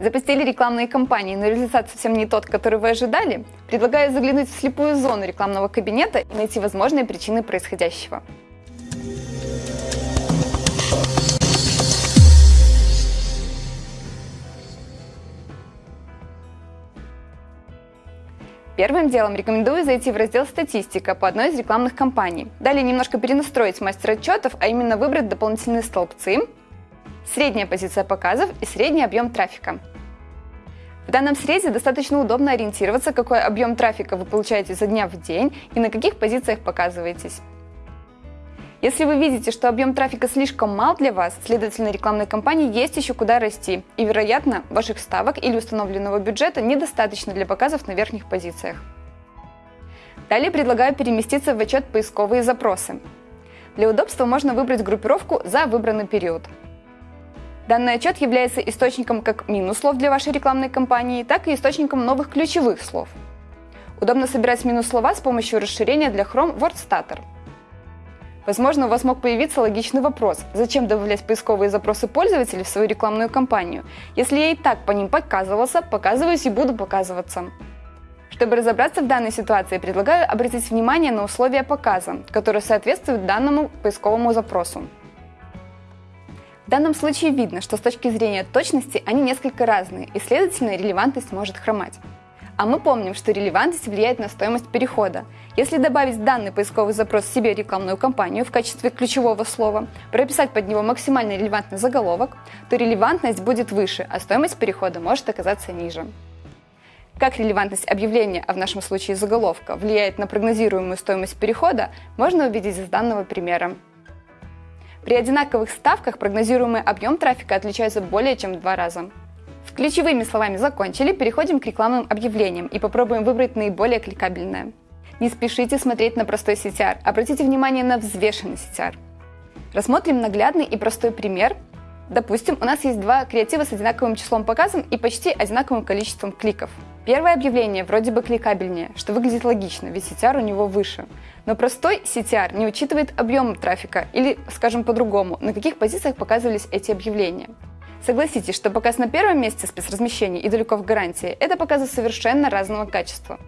Запустили рекламные кампании, но результат совсем не тот, который вы ожидали? Предлагаю заглянуть в слепую зону рекламного кабинета и найти возможные причины происходящего. Первым делом рекомендую зайти в раздел «Статистика» по одной из рекламных кампаний. Далее немножко перенастроить мастер отчетов, а именно выбрать дополнительные столбцы, средняя позиция показов и средний объем трафика. В данном срезе достаточно удобно ориентироваться, какой объем трафика вы получаете за дня в день и на каких позициях показываетесь. Если вы видите, что объем трафика слишком мал для вас, следовательно, рекламной кампании есть еще куда расти, и, вероятно, ваших ставок или установленного бюджета недостаточно для показов на верхних позициях. Далее предлагаю переместиться в отчет «Поисковые запросы». Для удобства можно выбрать группировку за выбранный период – Данный отчет является источником как минус слов для вашей рекламной кампании, так и источником новых ключевых слов. Удобно собирать минус слова с помощью расширения для Chrome WordStutter. Возможно, у вас мог появиться логичный вопрос, зачем добавлять поисковые запросы пользователей в свою рекламную кампанию? Если я и так по ним показывался, показываюсь и буду показываться. Чтобы разобраться в данной ситуации, предлагаю обратить внимание на условия показа, которые соответствуют данному поисковому запросу. В данном случае видно, что с точки зрения точности они несколько разные, и, следовательно, релевантность может хромать. А мы помним, что релевантность влияет на стоимость перехода. Если добавить данный поисковый запрос себе рекламную кампанию в качестве ключевого слова, прописать под него максимально релевантный заголовок, то релевантность будет выше, а стоимость перехода может оказаться ниже. Как релевантность объявления, а в нашем случае заголовка, влияет на прогнозируемую стоимость перехода, можно увидеть из данного примера. При одинаковых ставках прогнозируемый объем трафика отличается более чем в два раза. С ключевыми словами закончили, переходим к рекламным объявлениям и попробуем выбрать наиболее кликабельное. Не спешите смотреть на простой CTR, обратите внимание на взвешенный CTR. Рассмотрим наглядный и простой пример. Допустим, у нас есть два креатива с одинаковым числом показов и почти одинаковым количеством кликов. Первое объявление вроде бы кликабельнее, что выглядит логично, ведь CTR у него выше. Но простой CTR не учитывает объем трафика, или, скажем по-другому, на каких позициях показывались эти объявления. Согласитесь, что показ на первом месте спецразмещения и далеко в гарантии – это показы совершенно разного качества.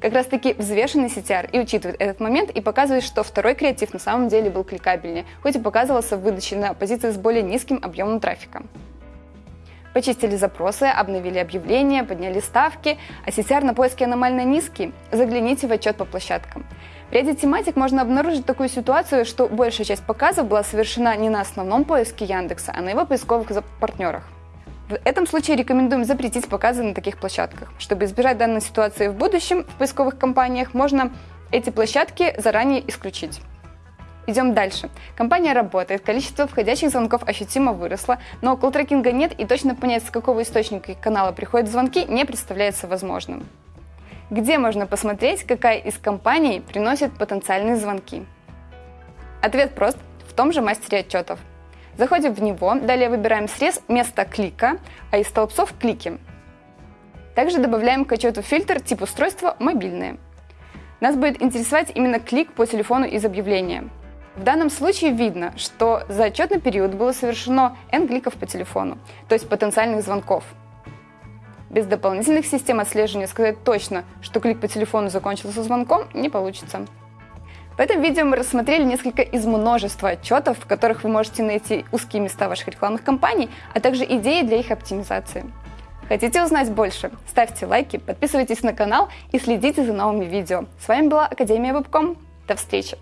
Как раз таки взвешенный CTR и учитывает этот момент и показывает, что второй креатив на самом деле был кликабельнее, хоть и показывался в выдаче на позиции с более низким объемом трафика. Почистили запросы, обновили объявления, подняли ставки, а CTR на поиске аномально низкий? Загляните в отчет по площадкам. В ряде тематик можно обнаружить такую ситуацию, что большая часть показов была совершена не на основном поиске Яндекса, а на его поисковых партнерах. В этом случае рекомендуем запретить показы на таких площадках. Чтобы избежать данной ситуации в будущем в поисковых компаниях, можно эти площадки заранее исключить. Идем дальше. Компания работает, количество входящих звонков ощутимо выросло, но колл-трекинга нет и точно понять, с какого источника и канала приходят звонки, не представляется возможным. Где можно посмотреть, какая из компаний приносит потенциальные звонки? Ответ прост – в том же мастере отчетов. Заходим в него, далее выбираем срез место клика, а из столбцов – клики. Также добавляем к отчету фильтр тип устройства «Мобильные». Нас будет интересовать именно клик по телефону из объявления. В данном случае видно, что за отчетный период было совершено N кликов по телефону, то есть потенциальных звонков. Без дополнительных систем отслеживания сказать точно, что клик по телефону закончился звонком, не получится. В этом видео мы рассмотрели несколько из множества отчетов, в которых вы можете найти узкие места ваших рекламных кампаний, а также идеи для их оптимизации. Хотите узнать больше? Ставьте лайки, подписывайтесь на канал и следите за новыми видео. С вами была Академия Вебком. До встречи!